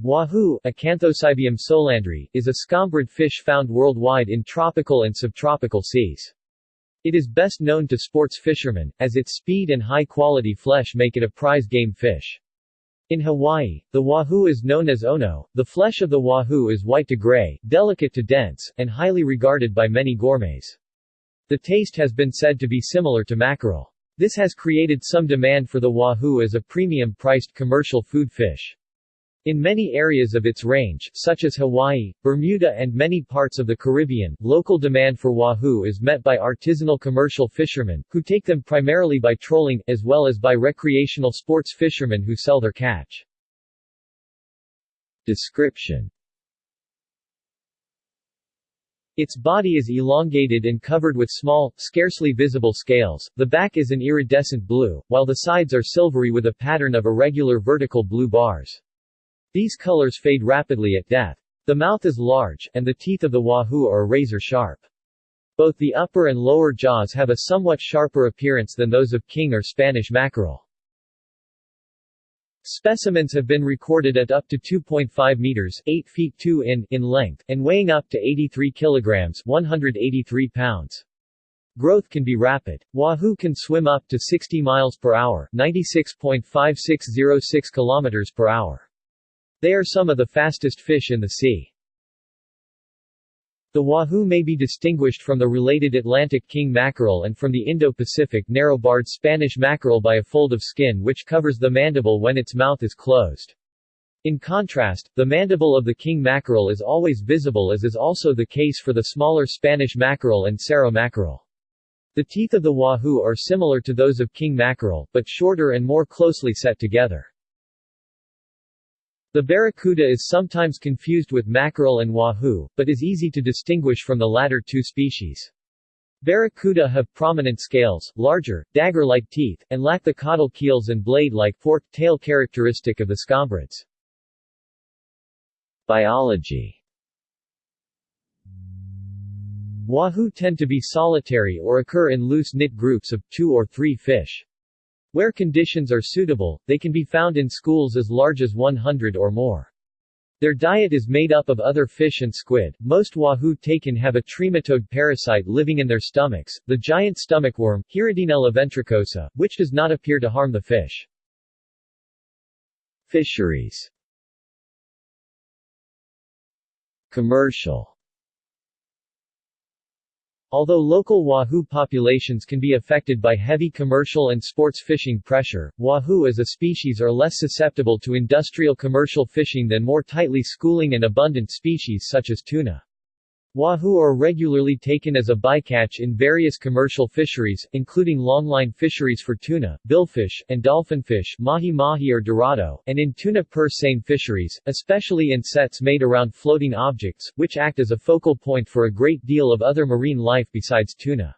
Wahoo Acanthocybium solandri, is a scombrid fish found worldwide in tropical and subtropical seas. It is best known to sports fishermen, as its speed and high-quality flesh make it a prize game fish. In Hawaii, the wahoo is known as ono. The flesh of the wahoo is white to gray, delicate to dense, and highly regarded by many gourmets. The taste has been said to be similar to mackerel. This has created some demand for the wahoo as a premium-priced commercial food fish. In many areas of its range, such as Hawaii, Bermuda and many parts of the Caribbean, local demand for wahoo is met by artisanal commercial fishermen, who take them primarily by trolling, as well as by recreational sports fishermen who sell their catch. Description its body is elongated and covered with small, scarcely visible scales, the back is an iridescent blue, while the sides are silvery with a pattern of irregular vertical blue bars. These colors fade rapidly at death. The mouth is large, and the teeth of the wahoo are razor sharp. Both the upper and lower jaws have a somewhat sharper appearance than those of king or Spanish mackerel. Specimens have been recorded at up to 2.5 meters 8 feet 2 in in length, and weighing up to 83 kilograms 183 pounds. Growth can be rapid. Wahoo can swim up to 60 miles per hour 96.5606 kilometers per hour. They are some of the fastest fish in the sea. The wahoo may be distinguished from the related Atlantic king mackerel and from the Indo-Pacific narrow-barred Spanish mackerel by a fold of skin which covers the mandible when its mouth is closed. In contrast, the mandible of the king mackerel is always visible as is also the case for the smaller Spanish mackerel and cerro mackerel. The teeth of the wahoo are similar to those of king mackerel, but shorter and more closely set together. The barracuda is sometimes confused with mackerel and wahoo, but is easy to distinguish from the latter two species. Barracuda have prominent scales, larger, dagger-like teeth, and lack the caudal keels and blade-like forked tail characteristic of the scombrids. Biology Wahoo tend to be solitary or occur in loose-knit groups of two or three fish. Where conditions are suitable, they can be found in schools as large as 100 or more. Their diet is made up of other fish and squid. Most wahoo taken have a trematode parasite living in their stomachs, the giant stomach worm, Hirudinella ventricosa, which does not appear to harm the fish. Fisheries Commercial Although local wahoo populations can be affected by heavy commercial and sports fishing pressure, wahoo as a species are less susceptible to industrial commercial fishing than more tightly schooling and abundant species such as tuna. Wahoo are regularly taken as a bycatch in various commercial fisheries, including longline fisheries for tuna, billfish, and dolphinfish mahi-mahi or dorado, and in tuna purse seine fisheries, especially in sets made around floating objects, which act as a focal point for a great deal of other marine life besides tuna.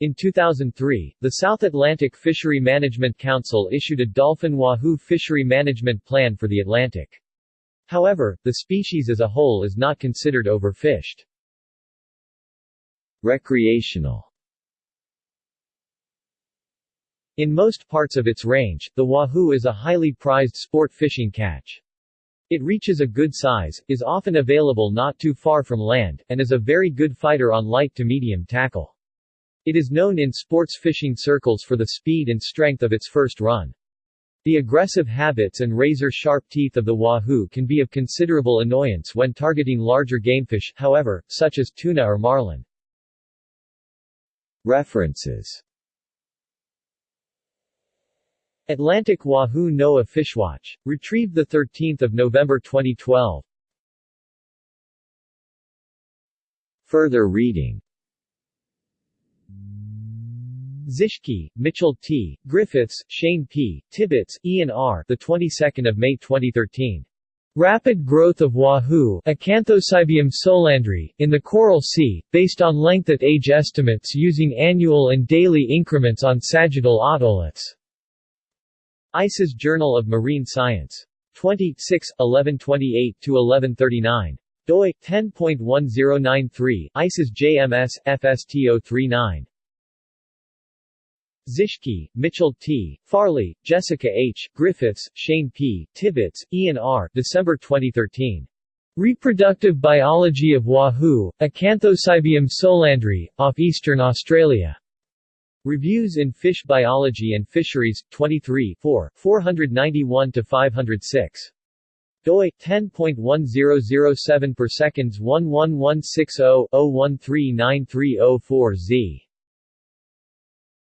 In 2003, the South Atlantic Fishery Management Council issued a dolphin wahoo fishery management plan for the Atlantic. However, the species as a whole is not considered overfished. Recreational In most parts of its range, the wahoo is a highly prized sport fishing catch. It reaches a good size, is often available not too far from land, and is a very good fighter on light to medium tackle. It is known in sports fishing circles for the speed and strength of its first run. The aggressive habits and razor-sharp teeth of the wahoo can be of considerable annoyance when targeting larger gamefish, however, such as tuna or marlin. References Atlantic Wahoo NOAA Fishwatch. Retrieved 13 November 2012 Further reading Zischke, Mitchell T., Griffiths, Shane P., Tibbets, Ian R. The 22nd of May 2013. Rapid growth of wahoo Acanthocybium solandri, in the Coral Sea, based on length at age estimates using annual and daily increments on sagittal otoliths. ICES Journal of Marine Science. 26, 1128-1139. doi, 10.1093, ICES JMS, FSTO39. Zischke, Mitchell T., Farley, Jessica H., Griffiths, Shane P., Tibbets, Ian R. December 2013. Reproductive Biology of Wahoo, Acanthocybium solandri, off Eastern Australia. Reviews in Fish Biology and Fisheries, 23 4, 491-506. doi, 10.1007 per seconds 11160-01393040Z.